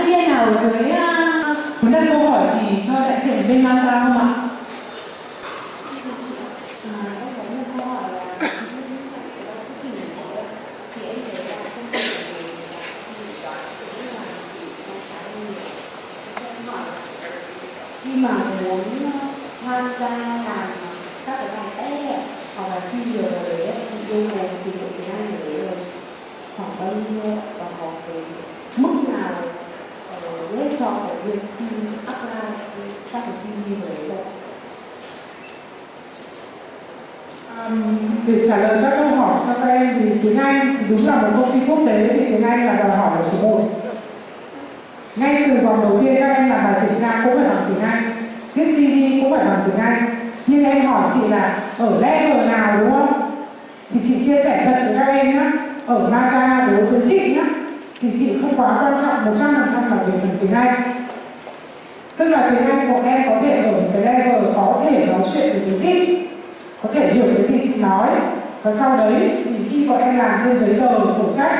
nhân viên nào ở dưới uh... muốn đặt câu hỏi thì cho đại diện bên Mazda không ạ? khi mà muốn ờ, tham gia làm các cái bài test hoặc là xin việc ở đấy yêu cầu trình độ tiếng Anh ở đấy rồi khoảng bao nhiêu và học về mức nào uh, lên cho cái việc xin apply các cái CV ở đấy đâu? Um, để trả lời các câu hỏi cho các em thì tiếng Anh đúng là một công ty quốc tế thì tiếng Anh là đòi hỏi là số 1 ngay từ vòng đầu tiên các em làm bài kiểm tra cũng phải bằng tiếng Anh viết CV cũng phải bằng tiếng Anh. Nhưng em hỏi chị là ở level nào đúng không? Thì chị chia sẻ thật với các em nhé ở Mazda đối với chị nhé thì chị không quá quan trọng 100% là về phần tiếng Anh. Tức là tiếng Anh của em có thể ở một cái level có thể nói chuyện được với chị, có thể hiểu cái gì chị nói. Và sau đấy thì khi bọn em làm trên giấy tờ sổ sách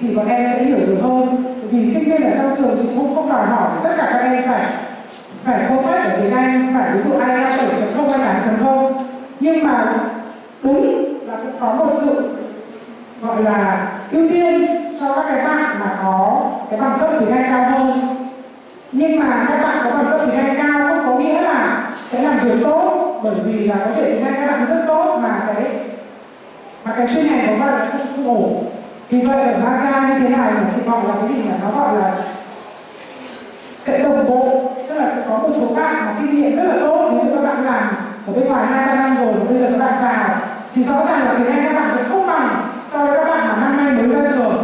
thì bọn em sẽ hiểu được hơn. Vì sinh viên ở trong trường chị cũng không đòi hỏi tất cả các em phải phải perfect ở tiếng Anh, phải ví dụ IELTS 7.0 hay 8.0 nhưng mà đúng là cũng có một sự gọi là ưu tiên cho các cái bạn mà có cái bằng cấp tiếng Anh cao hơn. Nhưng mà các bạn có bằng cấp tiếng Anh cao không có nghĩa là sẽ làm việc tốt bởi vì là có thể tiếng Anh các bạn rất tốt mà cái mà cái chuyên ngành của bạn là không, không ổn. Vì vậy ở Mazda như thế này mình chỉ gọi là cái gì mà nó gọi là sẽ đồng bộ tức là sẽ có một số bạn mà kinh nghiệm rất là tốt. Ví dụ các bạn làm ở bên ngoài hai ba năm rồi bây giờ các bạn vào thì rõ ràng là tiếng Anh các bạn sẽ không bằng so với các bạn mà năm nay mới ra trường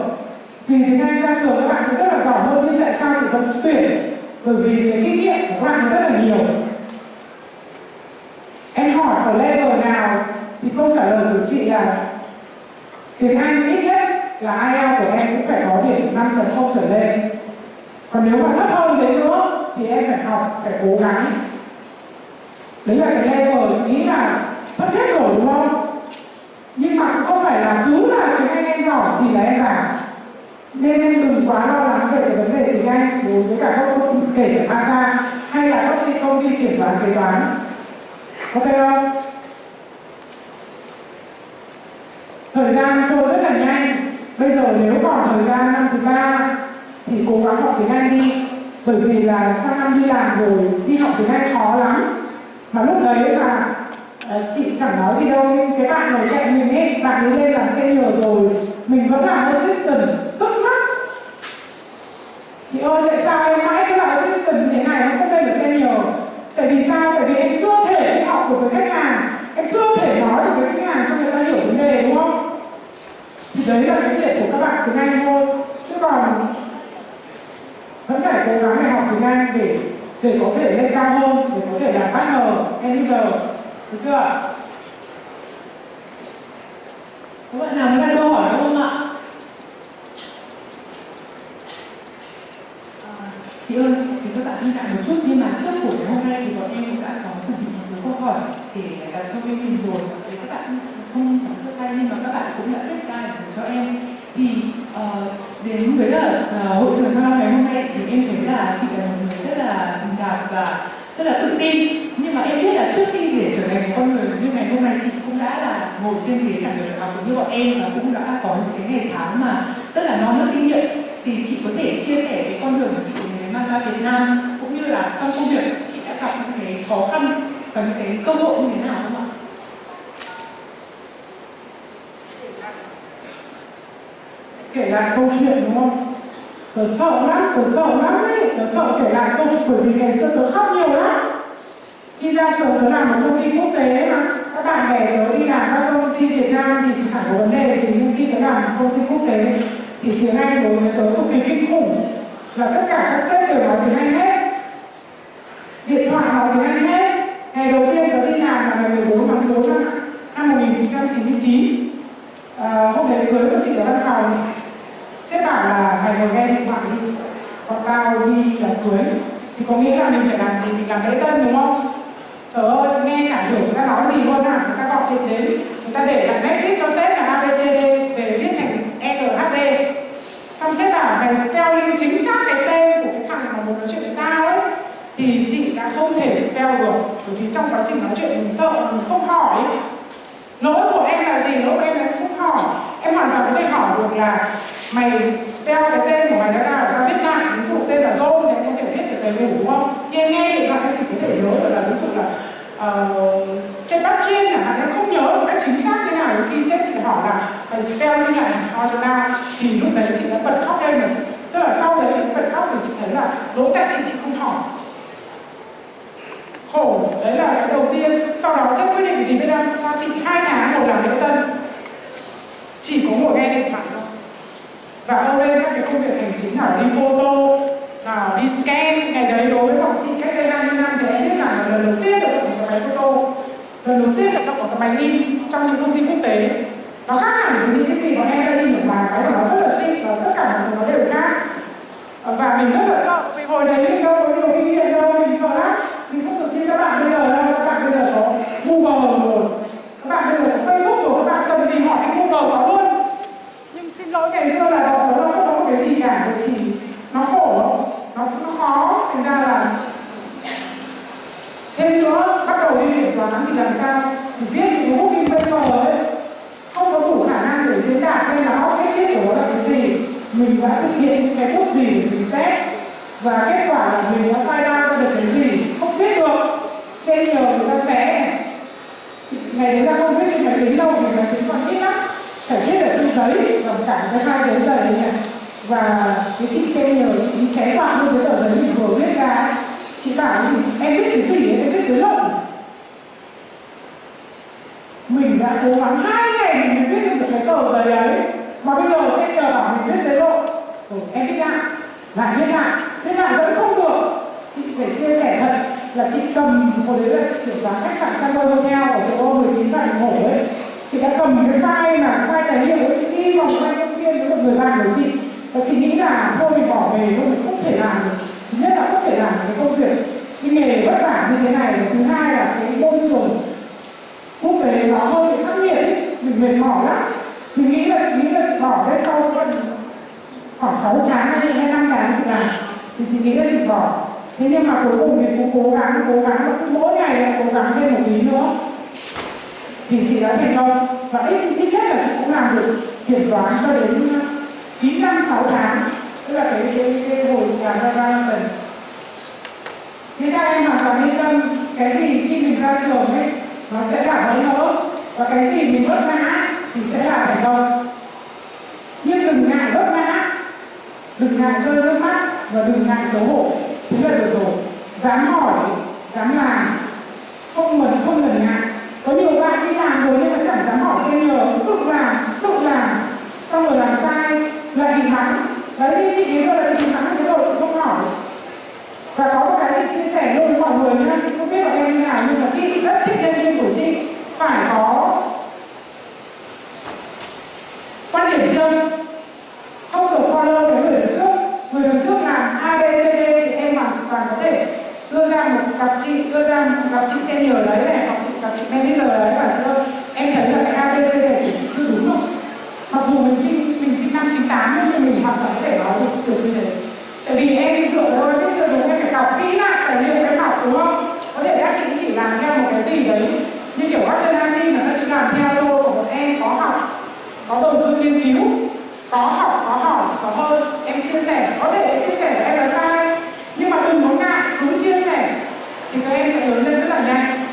thì tiếng ra trường các bạn sẽ rất là giỏi hơn nhưng tại sao chỉ cần tuyển. Bởi vì cái kinh nghiệm của các bạn rất là nhiều. Em hỏi ở level nào thì câu trả lời của chị là tiếng Anh ít nhất là IELTS của em cũng phải có điểm 5.0 trở lên. Còn nếu mà thấp hơn thế nữa thì em phải học, phải cố gắng. Đấy là cái level chị nghĩ là mất hết rồi, đúng không? Nhưng mà cũng không phải là cứ là tiếng Anh em giỏi thì là em vào nên em đừng quá lo lắng về cái vấn đề tiếng Anh đối với cả các công ty kể cả ASA hay là các công ty kiểm toán kế toán. Ok không? Thời gian trôi rất là nhanh. Bây giờ nếu còn thời gian năm thứ ba thì cố gắng học tiếng Anh đi. Bởi vì là sang năm đi làm rồi, đi học tiếng Anh khó lắm. Mà lúc đấy là ờ, chị chẳng nói gì đâu, nhưng cái bạn ngồi cạnh mình ấy, bạn ấy lên là senior rồi. Mình vẫn là assistant, cấp chị ơi, tại sao em mãi cứ làm assistant như thế này? Em không lên được senior tại vì sao? Tại vì em chưa thể học được với khách hàng. Em chưa thể nói được với khách hàng cho người ta hiểu vấn đề, đúng không? Thì đấy là cái việc của các bạn tiếng Anh thôi. Chứ còn vẫn phải cố gắng để học tiếng Anh để để có thể lên cao hơn, để có thể làm partner. Giờ, được chưa các bạn nào muốn đặt câu hỏi không ạ à, chị ơi thì các bạn ngại một chút. Nhưng mà trước buổi hôm nay thì bọn em cũng đã có chuẩn bị một số câu hỏi để đặt cho bên mình rồi. Thì các bạn không có sơ tay nhưng mà các bạn cũng đã viết ra để cho em. Thì uh, đến với là uh, hội trường thăng ngày hôm nay thì em thấy là chị là một người rất là bình đạt và rất là tự tin. Nhưng mà em biết là trước khi để trở thành một con người như ngày hôm nay chị cũng đã là ngồi trên ghế giảng đường đại học như bọn em và cũng đã có những cái ngày tháng mà rất là non nớt kinh nghiệm. Thì chị có thể chia sẻ cái con đường của chị mang ra Việt Nam cũng như là trong công việc chị đã gặp những cái khó khăn và những cái cơ hội như thế nào không ạ? kể lại câu chuyện đúng không? Tớ sợ lắm, tớ sợ lắm ấy, tớ sợ kể lại câu bởi vì ngày xưa tớ khóc nhiều lắm. Khi ra trường tớ làm một công ty quốc tế mà các bạn bè tớ đi làm các công ty Việt Nam thì chẳng có vấn đề gì nhưng khi tớ làm một công ty quốc tế thì tiếng Anh đối với tớ cực kỳ kinh khủng và tất cả các sếp đều nói tiếng Anh hết. Điện thoại nói tiếng Anh hết. Ngày đầu tiên tớ đi làm là ngày 14 tháng 4 năm, năm 1999 à, ờ, hôm đấy cưới của chị ở văn phòng. Sếp bảo là phải ngồi nghe điện thoại đi. Còn tao đi đám cưới. Thì có nghĩa là mình phải làm gì? Mình làm lễ tân đúng không? Trời ơi nghe chả hiểu người ta nói gì luôn à? Người ta gọi điện đến người ta để lại message cho sếp là abcd về viết thành nhd xong sếp bảo mày spelling chính xác cái tên của mà muốn nói chuyện với tao ấy thì chị đã không thể được bởi vì trong quá trình nói chuyện mình sợ mình không hỏi lỗi của em là gì? Lỗi của em là không hỏi. Em hoàn toàn có thể hỏi được là mày spell cái tên của mày ra nào tao viết lại. Ví dụ tên là John thì em có thể biết được đầy đủ đúng không? Nhưng em nghe điện thoại em chỉ có thể nhớ được là ví dụ là ờ, uh, Sebastian chẳng hạn em không nhớ một cách chính xác thế nào. Khi sếp chị hỏi là mày spell như này hỏi cho tao. Thì lúc đấy chị đã bật khóc lên mà chị tức là sau đấy chị bật khóc thì chị thấy là lỗi tại chị chị không hỏi đấy là cái đầu tiên. Sau đó sếp quyết định gì mới đang cho chị hai tháng một làm lễ tân. Chỉ có ngồi nghe điện thoại thôi. Và âu lên các cái công việc hành chính là đi photo, là đi scan. Ngày đấy đối với bọn chị, cách đây 20 năm thì em biết là lần đầu tiên được động một cái máy photo. Lần đầu tiên được động một cái máy in trong những công ty quốc tế. Nó khác hẳn với những cái gì mà em đã in được bài cái nó rất là xinh và tất cả mọi thứ nó đều khác. Và mình rất là sợ vì hồi đấy mình đâu có nhiều kinh nghiệm đâu, mình sợ lắm mình không được như các bạn bây giờ đâu các bạn bây giờ có google rồi. Các bạn bây giờ có facebook rồi. Các bạn cần gì hỏi cái google có luôn. Nhưng xin lỗi, ngày xưa là đó nó không có cái gì cả. Bởi vì nó khổ nó nó khó. Thành ra là thêm nữa, bắt đầu đi kiểm toán thì làm sao thì viết những cái booking paper ấy không có đủ khả năng để diễn đạt hay là bóc hết biết của nó là cái gì mình đã thực hiện những cái bước gì để mình test và kết quả là mình đã file ra được cái gì không biết được nên nhờ người ta vẽ ngày đấy là không biết trên máy tính đâu vì máy tính còn ít lắm phải viết ở trên giấy và cả cái hai giấy giày này và chị kêu nhờ chị cháy vào luôn, cái tờ giấy mình vừa viết ra chị bảo thì, em biết cái gì em biết cái lộn mình đã cố gắng hai ngày mình mới viết được cái tờ giấy ấy. Mà bây giờ sẽ nhờ bảo mình viết cái lộn rồi ừ, em biết lại lại viết lại. Viết lại vẫn không được. Chị phải chia sẻ thật là chị cầm hồi đấy là chị kiểm toán khách sạn Cano Hotel ở chỗ 19 tại ngủ ấy. Chị đã cầm cái file là file tài liệu của chị đi vòng quanh công viên với một người bạn của chị và chị nghĩ là thôi mình bỏ nghề thôi, mình không thể làm được. Thứ nhất là không thể làm cái công việc. Cái nghề vất vả như thế này, thứ hai là cái môi trường quốc tế nó hơi bị khắc nghiệt ấy. Mình mệt mỏi lắm. Chị nghĩ là chị nghĩ là chị bỏ đấy sau khoảng khoảng 6 tháng hay hai năm tháng chị làm, thì chị nghĩ là chị bỏ. Thế nhưng mà cuối cùng thì cũng cố gắng cố gắng. Và cứ mỗi ngày lại cố gắng thêm một tí nữa. Thì chị đã thành công. Và ít ít nhất là chị cũng làm được kiểm toán cho đến 9 năm 6 tháng tức là cái cái, cái hồi làm ra ra lần thế các em hoàn toàn yên tâm cái gì khi mình ra trường ấy nó sẽ là bỡ ngỡ và cái gì mình vấp ngã thì sẽ là thành công nhưng đừng ngại vấp ngã đừng ngại rơi nước mắt và đừng ngại xấu hổ. Thế là được rồi. Dám hỏi dám làm không ngần không ngần ngại. Có nhiều bạn đi làm rồi nhưng mà chẳng dám hỏi xem nhờ tự làm tự làm xong rồi làm sai là bị thắng. Đấy, như chị ấy tôi là chị thắng cái rồi chị không hỏi và có một cái chị chia sẻ luôn với mọi người nha chị không biết là em như nào, nhưng mà chị rất thích nhân viên của chị. Phải có quan điểm riêng. Không được follow với người đứng trước. Người đứng trước làm A, B, C, D thì em hoàn toàn có thể đưa ra một gặp chị, đưa ra một gặp chị senior đấy này gặp chị gặp chị manager đấy và chị ơi em thấy là cái A B C D của chị chưa đúng không mặc dù mình sinh mình sinh năm 98 nhưng mình hoàn toàn có thể nói được được như thế tại vì em dựa vào cái chưa đúng em phải đọc kỹ lại tài liệu em học đúng không có thể các chị chỉ làm theo một cái gì đấy như kiểu các chân Asi là các chị làm theo thôi của bọn em có học có đầu tư nghiên cứu có học có hỏi có hơn em chia sẻ có thể em chia sẻ với em là sai nhưng mà đừng có ngại cứ chia sẻ thì các em sẽ lớn lên rất là nhanh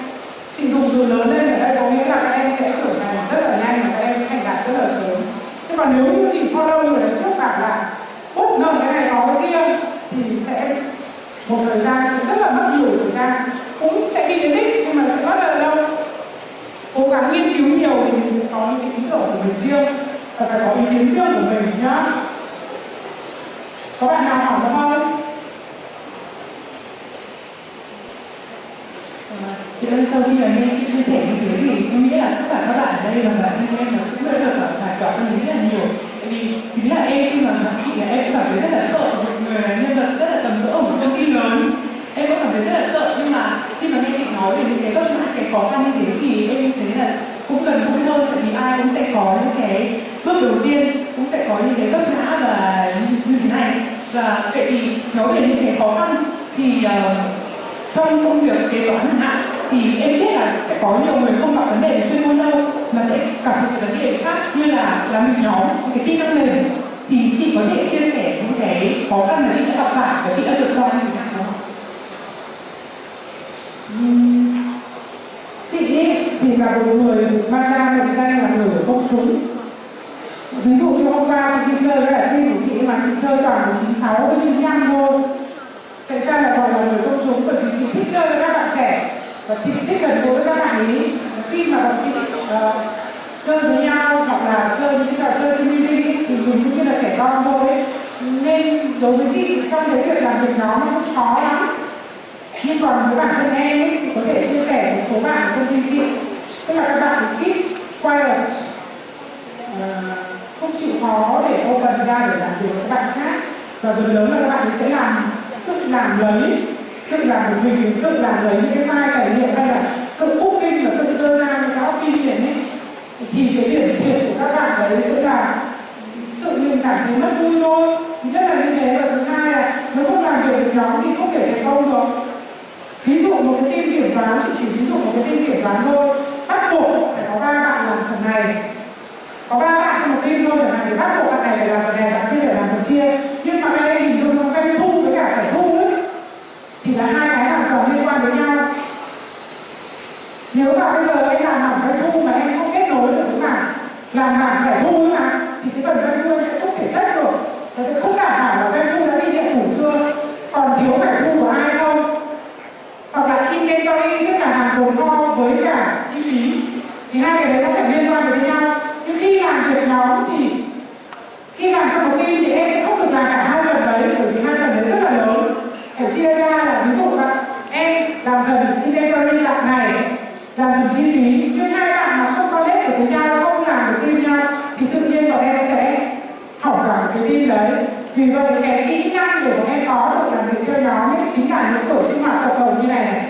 chị dùng từ lớn lên ở đây có nghĩa là các em sẽ trưởng thành rất là nhanh và các em thành đạt rất là sớm chứ còn nếu như chị follow người đấy trước bảo là út nợ cái này có cái kia thì sẽ một thời gian sẽ rất là mất nhiều thời gian cũng sẽ đi đến đích nhưng mà sẽ rất là lâu cố gắng nghiên nhiều thì mình sẽ có những cái ý tưởng của mình riêng và phải có ý kiến riêng của mình nhá có bạn nào hỏi không không thì ơi, sau khi là nghe chị chia sẻ như thế thì tôi nghĩ là tất cả các bạn ở đây và bản thân em là cũng đã được giải tỏa tâm lý rất là nhiều. Tại vì chính là em khi mà gặp chị là em cũng cảm thấy rất là sợ một người là nhân vật rất là tầm cỡ ở một công ty lớn. Em cũng cảm thấy rất là sợ nhưng mà khi mà nghe chị nói về những cái vất vả, cái khó khăn như thế thì em thấy là cũng cần vui hơn tại vì ai cũng sẽ có những cái bước đầu tiên cũng sẽ có những cái vấp ngã và như thế này và vậy thì nói về những cái khó khăn thì uh, trong công việc kế toán hạn thì em biết là sẽ có nhiều người không gặp vấn đề về chuyên môn đâu mà sẽ gặp những vấn đề khác như là làm việc nhóm cái kỹ năng mềm thì chị có thể chia sẻ những cái khó khăn mà chị đã gặp phải và chị đã vượt qua như thế nào không? Thì là một người mang ra mệnh danh là người của công chúng. Ví dụ như hôm qua chị đi chơi với lại team của chị mà chị chơi toàn là 96 với 95 thôi. Sẽ ra là gọi là người công chúng bởi vì chị thích chơi với các bạn trẻ. Và chị thích gần gũi với các bạn ấy khi mà bọn chị uh, chơi với nhau hoặc là chơi những trò chơi tv thì mình cũng như là trẻ con thôi ấy. nên đối với chị trong cái việc làm việc nhóm nó cũng khó lắm. Nhưng còn với bản thân em ấy, chị có thể chia sẻ một số bạn của công ty chị tức là các bạn ít quiet. Uh, không chịu khó để open ra để làm việc với các bạn khác. Và phần lớn là các bạn sẽ làm tự làm lấy tự làm được mình tự làm lấy những cái file tài liệu hay là tự booking và tự đưa ra những cái opinion ấy. Thì cái điểm thiệt của các bạn đấy sẽ là tự nhiên cảm thấy mất vui thôi. Thứ nhất là như thế và thứ hai là nếu không làm việc được nhóm thì không thể thành công được. Ví dụ một cái team kiểm toán chị chỉ ví dụ một cái team kiểm toán thôi bắt buộc phải có ba bạn làm phần này. Có ba bạn trong một team thôi, chẳng hạn, thì bắt buộc bạn này phải làm phần này, bạn kia phải làm phần kia nhưng mà các em hình dung trong doanh thu với cả phải thu ấy thì là hai cái hoàn toàn liên quan đến nhau nếu mà bây giờ em làm hẳn doanh thu mà em không kết nối được với mảng làm mảng phải thu ấy mà thì cái phần doanh thu em sẽ không thể check được nó sẽ không đảm bảo là doanh thu đã đi điện phủ chưa còn thiếu phải thu của ai không hoặc là inventory tức là hàng tồn kho với cả chi phí thì hai cái đấy nó phải liên quan với nhau nhưng khi làm việc nhóm thì khi làm trong một team thì em sẽ không được làm cả hai phần đấy bởi vì hai phần đấy rất là lớn phải chia ra là ví dụ là em làm phần inventory đoạn này làm phần chi phí nhưng hai bạn mà không có nét được với nhau không làm được team nhau thì tự nhiên bọn em sẽ hỏng cả cái team đấy vì vậy cái kỹ năng để bọn em có được làm việc theo nhóm ấy chính là những buổi sinh hoạt cộng đồng như này này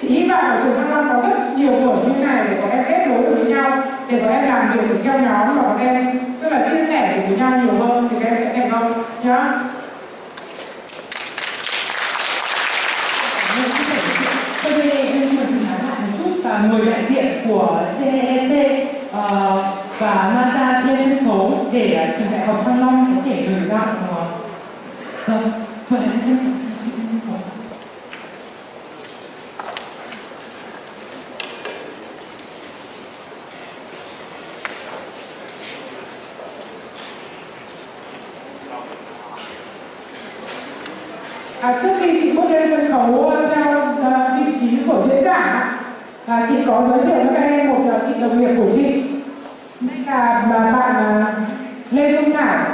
chị hy vọng ở trường thăng long có rất nhiều buổi như này để bọn em kết nối được với nhau để bọn em làm việc được theo nhóm và bọn em tức là chia sẻ được với nhau nhiều hơn thì các em sẽ thành công nhá. Sau đây em muốn nói lại một chút và người đại diện của CEC uh, ờ, và NASA trên sân khấu để trường đại học Thăng Long có thể gửi gọn Vâng, mời em xin À, trước khi chị bước lên sân khấu ờ, theo ờ, vị trí của diễn giả à, chị có giới thiệu với các em một là chị đồng nghiệp của chị. Đây là mà bạn Lê Dung Thảo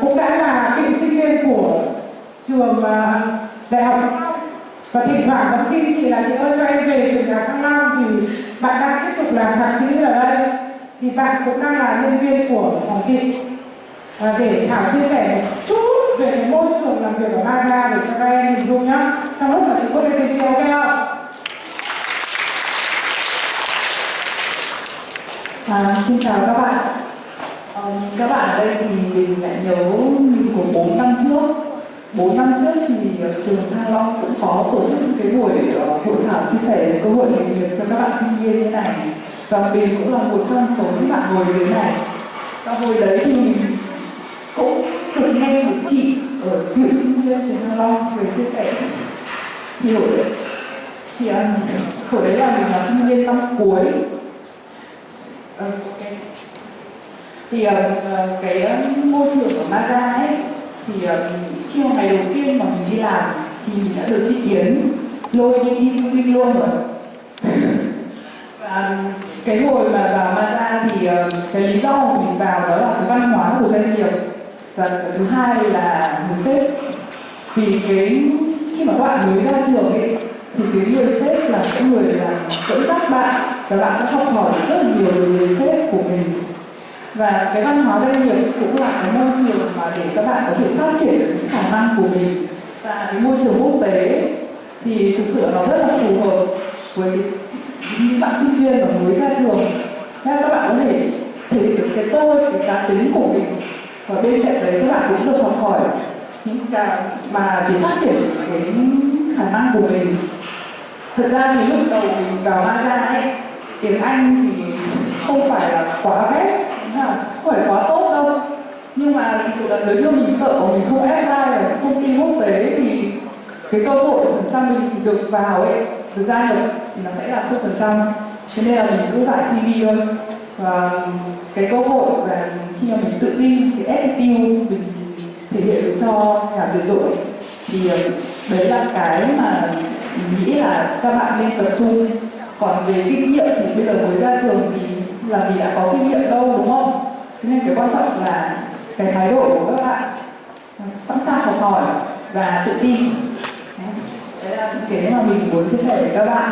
cũng đã là cựu sinh viên của trường đại học Thăng Long. Và thỉnh thoảng vẫn tin chị là chị ơi cho em về trường đại học Thăng Long thì bạn đang tiếp tục làm thạc sĩ ở đây. Thì bạn cũng đang là nhân viên của phòng chị. À, để Thảo chia sẻ một chút về cái môi trường làm việc ở Maga để cho các em hình dung nhá. Trong lúc mà chị bước lên trên video ok không? À, xin chào các bạn. À, Các bạn ở đây thì mình lại nhớ của 4 năm trước. 4 năm trước thì ờ, trường Thăng Long cũng có tổ chức cái buổi ờ, hội thảo chia sẻ về cơ hội nghề nghiệp cho các bạn sinh viên như này. Và mình cũng là một trong số những bạn ngồi dưới này. Và hồi đấy sinh Long về chia sẻ ờ, nhiều thì ờ, um, hồi đấy là mình là sinh viên năm cuối. Ờ, thì uh, cái uh, môi trường ở Mazda ấy thì uh, khi mà ngày đầu tiên mà mình đi làm thì mình đã được chị Yến lôi đi đi building luôn rồi. Và cái hồi mà vào Mazda thì uh, cái lý do mà mình vào đó là cái văn hóa của doanh nghiệp. Và thứ hai là người sếp vì cái, khi mà các bạn mới ra trường ấy, thì cái người sếp là cái người là dẫn dắt bạn và bạn sẽ học hỏi rất là nhiều từ người sếp của mình. Và cái văn hóa doanh nghiệp cũng là cái môi trường mà để các bạn có thể phát triển được những khả năng của mình. Và cái môi trường quốc tế thì thực sự nó rất là phù hợp với những bạn sinh viên mà mới ra trường. Nên các bạn có thể thể hiện được cái tôi, cái cá tính của mình. Và bên cạnh đấy, các bạn cũng được học hỏi những cái mà để phát triển cái khả năng của mình. Thật ra thì lúc đầu mình vào Maza ấy, tiếng Anh thì không phải là quá best không? Phải quá tốt đâu. Nhưng mà thực sự là nếu như mình sợ mình không apply ở công ty quốc tế thì cái cơ hội phần trăm mình được vào ấy được gia nhập thì nó sẽ là không phần trăm. Cho nên là mình cứ giải CV thôi. Và cái cơ hội và khi mà mình tự tin, cái attitude mình thể hiện được cho nhà tuyệt dụng thì ờ, đấy là cái mà mình nghĩ là các bạn nên tập trung. Còn về kinh nghiệm thì bây giờ mới ra trường thì là vì đã có kinh nghiệm đâu, đúng không? Thế nên cái quan trọng là cái thái độ của các bạn. Sẵn sàng học hỏi và tự tin. Đấy là cái mà mình muốn chia sẻ với các bạn.